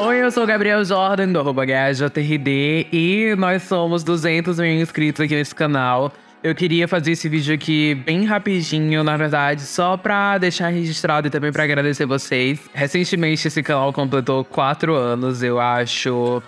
Oi, eu sou o Gabriel Jordan, do GajaTRD, e nós somos 200 mil inscritos aqui nesse canal. Eu queria fazer esse vídeo aqui bem rapidinho, na verdade, só pra deixar registrado e também pra agradecer vocês. Recentemente esse canal completou 4 anos, eu acho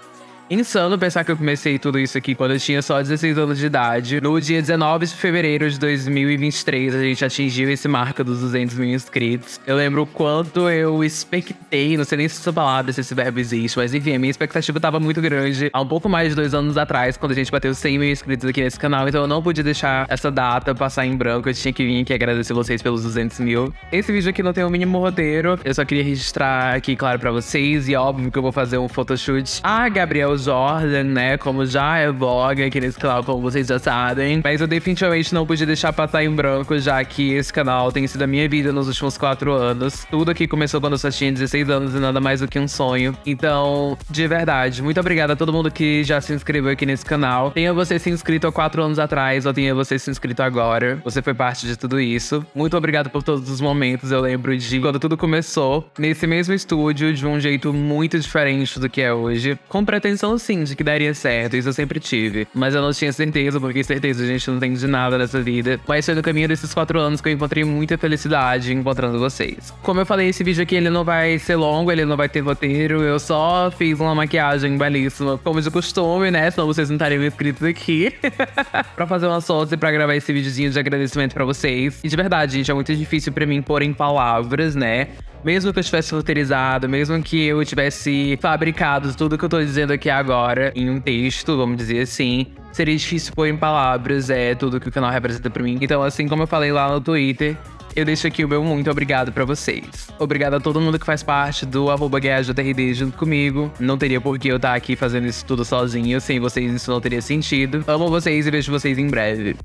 Insano pensar que eu comecei tudo isso aqui quando eu tinha só 16 anos de idade. No dia 19 de fevereiro de 2023, a gente atingiu esse marco dos 200 mil inscritos. Eu lembro quanto eu expectei, não sei nem se essa palavra, se esse verbo existe, mas enfim, a minha expectativa tava muito grande há um pouco mais de dois anos atrás, quando a gente bateu 100 mil inscritos aqui nesse canal, então eu não podia deixar essa data passar em branco, eu tinha que vir aqui agradecer vocês pelos 200 mil. Esse vídeo aqui não tem o um mínimo roteiro, eu só queria registrar aqui, claro, pra vocês, e óbvio que eu vou fazer um photoshoot. Ah, Gabriel Jordan, né? Como já é vlog aqui nesse canal, como vocês já sabem. Mas eu definitivamente não podia deixar passar em branco, já que esse canal tem sido a minha vida nos últimos quatro anos. Tudo aqui começou quando eu só tinha 16 anos e nada mais do que um sonho. Então, de verdade, muito obrigada a todo mundo que já se inscreveu aqui nesse canal. Tenha você se inscrito há quatro anos atrás, ou tenha você se inscrito agora. Você foi parte de tudo isso. Muito obrigado por todos os momentos. Eu lembro de quando tudo começou, nesse mesmo estúdio, de um jeito muito diferente do que é hoje. Com pretensão noção, sim, de que daria certo. Isso eu sempre tive. Mas eu não tinha certeza, porque certeza a gente não tem de nada nessa vida. Mas foi no caminho desses quatro anos que eu encontrei muita felicidade encontrando vocês. Como eu falei, esse vídeo aqui ele não vai ser longo, ele não vai ter roteiro. Eu só fiz uma maquiagem belíssima, como de costume, né? Senão vocês não estariam inscritos aqui. pra fazer uma sorte pra gravar esse videozinho de agradecimento pra vocês. E de verdade, gente, é muito difícil pra mim pôr em palavras, né? Mesmo que eu tivesse roteirizado, mesmo que eu tivesse fabricado tudo que eu tô dizendo aqui agora em um texto, vamos dizer assim, seria difícil pôr em palavras é, tudo que o canal representa pra mim. Então, assim como eu falei lá no Twitter, eu deixo aqui o meu muito obrigado pra vocês. Obrigado a todo mundo que faz parte do arroba GuiajaTRD junto comigo. Não teria por que eu estar aqui fazendo isso tudo sozinho, sem vocês isso não teria sentido. Amo vocês e vejo vocês em breve.